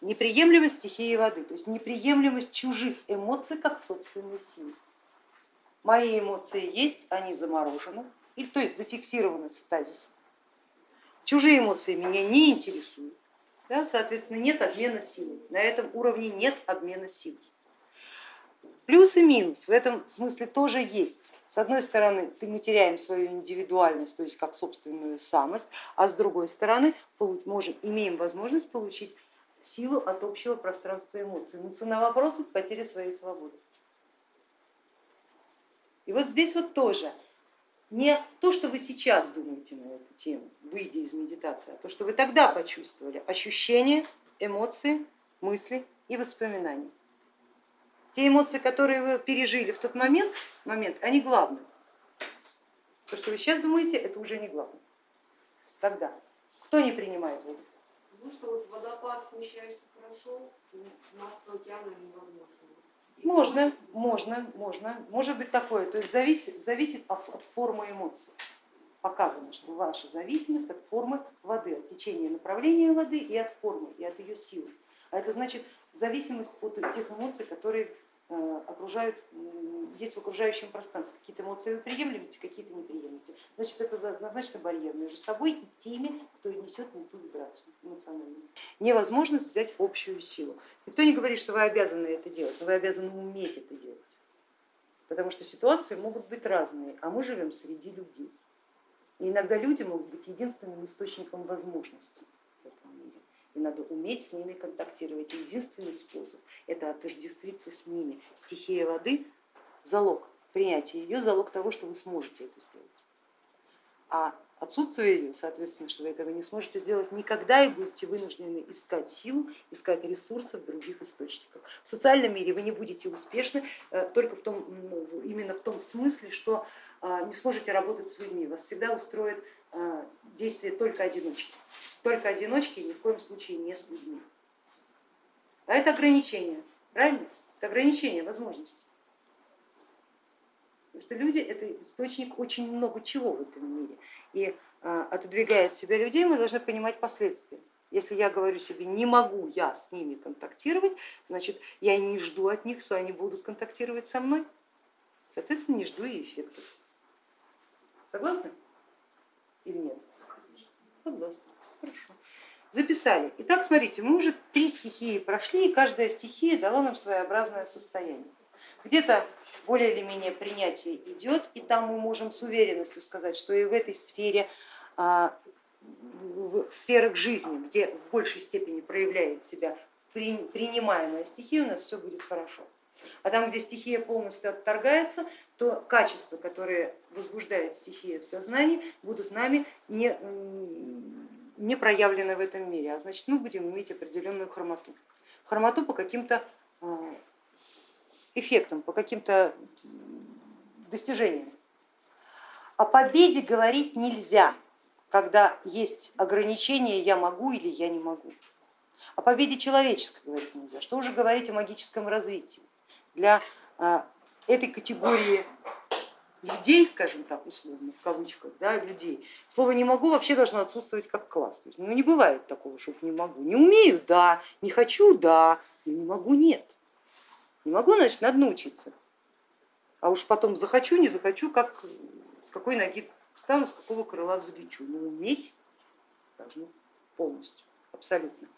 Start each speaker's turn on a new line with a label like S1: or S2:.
S1: неприемлемость. Неприемлемость стихии воды, то есть неприемлемость чужих эмоций как собственной силы. Мои эмоции есть, они заморожены, или то есть зафиксированы в стазисе. Чужие эмоции меня не интересуют, да, соответственно нет обмена силой. На этом уровне нет обмена силой. Плюс и минус в этом смысле тоже есть. С одной стороны, мы теряем свою индивидуальность, то есть как собственную самость, а с другой стороны, можем, имеем возможность получить силу от общего пространства эмоций. Но цена вопроса – потеря своей свободы. И вот здесь вот тоже не то, что вы сейчас думаете на эту тему, выйдя из медитации, а то, что вы тогда почувствовали, ощущения, эмоции, мысли и воспоминания. Те эмоции, которые вы пережили в тот момент, момент они главные. То, что вы сейчас думаете, это уже не главное. Тогда. Кто не принимает воду?
S2: Ну что вот водопад смещаешься хорошо, масса океана невозможно.
S1: Можно, можно, можно, может быть такое, то есть зависит, зависит от формы эмоций. Показано, что ваша зависимость от формы воды, от течения направления воды и от формы, и от ее силы. А это значит зависимость от тех эмоций, которые окружают, есть в окружающем пространстве. Какие-то эмоции вы приемлемите, какие-то не. Значит, это однозначно барьер между собой и теми, кто несет не ту вибрацию эмоциональную. Невозможность взять общую силу. Никто не говорит, что вы обязаны это делать, но вы обязаны уметь это делать. Потому что ситуации могут быть разные, а мы живем среди людей. И иногда люди могут быть единственным источником возможностей и надо уметь с ними контактировать. Единственный способ это отождествиться с ними. Стихия воды залог принятия ее, залог того, что вы сможете это сделать. А отсутствие ее, соответственно, что вы этого не сможете сделать никогда и будете вынуждены искать силу, искать ресурсы в других источниках. В социальном мире вы не будете успешны э, только в том, ну, именно в том смысле, что а, не сможете работать с людьми, вас всегда устроит действие только одиночки, только одиночки и ни в коем случае не с людьми. А это ограничение, правильно? Это ограничение возможностей. Потому что люди это источник очень много чего в этом мире. И а, отодвигая от себя людей, мы должны понимать последствия. Если я говорю себе, не могу я с ними контактировать, значит я и не жду от них, что они будут контактировать со мной. Соответственно, не жду и эффектов. Согласны? или нет? Согласна. Хорошо. Записали. Итак, смотрите, мы уже три стихии прошли, и каждая стихия дала нам своеобразное состояние. Где-то более или менее принятие идет, и там мы можем с уверенностью сказать, что и в этой сфере, а, в сферах жизни, где в большей степени проявляет себя принимаемая стихия, у нас все будет хорошо. А там, где стихия полностью отторгается, то качества, которые возбуждает стихия в сознании, будут нами не, не проявлены в этом мире, а значит мы будем иметь определенную хромоту. Хромоту по каким-то а, эффектам, по каким-то достижениям. О победе говорить нельзя, когда есть ограничения я могу или я не могу. О победе человеческой говорить нельзя. Что уже говорить о магическом развитии? Для а, этой категории людей, скажем так, условно, в кавычках, да, людей, слово не могу вообще должно отсутствовать как класс. То есть, ну, не бывает такого, что не могу. Не умею, да, не хочу, да, но не могу, нет. Не могу, значит, надо научиться. А уж потом захочу, не захочу, как с какой ноги встану, с какого крыла взлечу. Но уметь должны полностью, абсолютно.